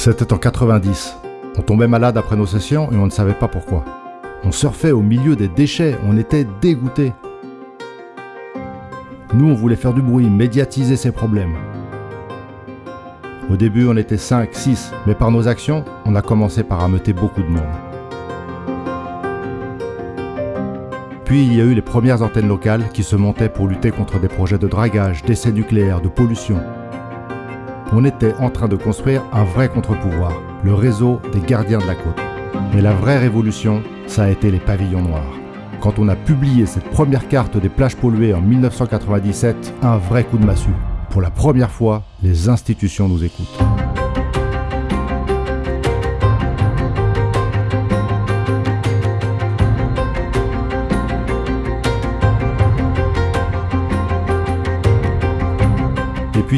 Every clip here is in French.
C'était en 90. On tombait malade après nos sessions et on ne savait pas pourquoi. On surfait au milieu des déchets, on était dégoûtés. Nous, on voulait faire du bruit, médiatiser ces problèmes. Au début, on était 5, 6, mais par nos actions, on a commencé par ameuter beaucoup de monde. Puis il y a eu les premières antennes locales qui se montaient pour lutter contre des projets de dragage, d'essais nucléaires, de pollution. On était en train de construire un vrai contre-pouvoir, le réseau des gardiens de la côte. Mais la vraie révolution, ça a été les pavillons noirs. Quand on a publié cette première carte des plages polluées en 1997, un vrai coup de massue. Pour la première fois, les institutions nous écoutent.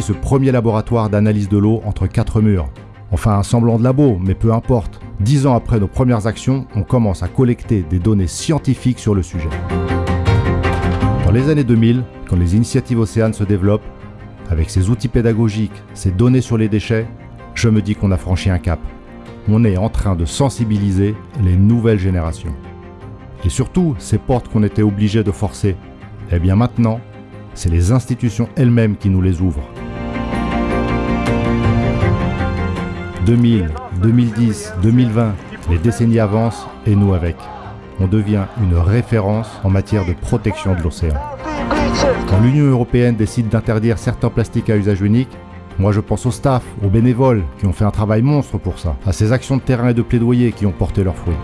Ce premier laboratoire d'analyse de l'eau entre quatre murs. Enfin un semblant de labo, mais peu importe. Dix ans après nos premières actions, on commence à collecter des données scientifiques sur le sujet. Dans les années 2000, quand les initiatives océanes se développent, avec ces outils pédagogiques, ces données sur les déchets, je me dis qu'on a franchi un cap. On est en train de sensibiliser les nouvelles générations. Et surtout, ces portes qu'on était obligés de forcer, eh bien maintenant, c'est les institutions elles-mêmes qui nous les ouvrent. 2000, 2010, 2020, les décennies avancent et nous avec. On devient une référence en matière de protection de l'océan. Quand l'Union européenne décide d'interdire certains plastiques à usage unique, moi je pense au staff, aux bénévoles qui ont fait un travail monstre pour ça, à ces actions de terrain et de plaidoyer qui ont porté leurs fruits.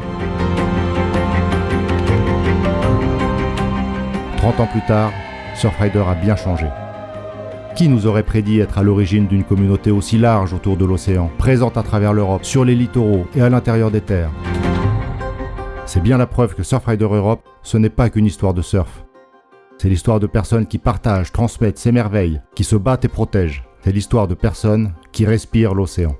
30 ans plus tard, Surfrider a bien changé. Qui nous aurait prédit être à l'origine d'une communauté aussi large autour de l'océan, présente à travers l'Europe, sur les littoraux et à l'intérieur des terres C'est bien la preuve que Surfrider Europe, ce n'est pas qu'une histoire de surf. C'est l'histoire de personnes qui partagent, transmettent, s'émerveillent, qui se battent et protègent. C'est l'histoire de personnes qui respirent l'océan.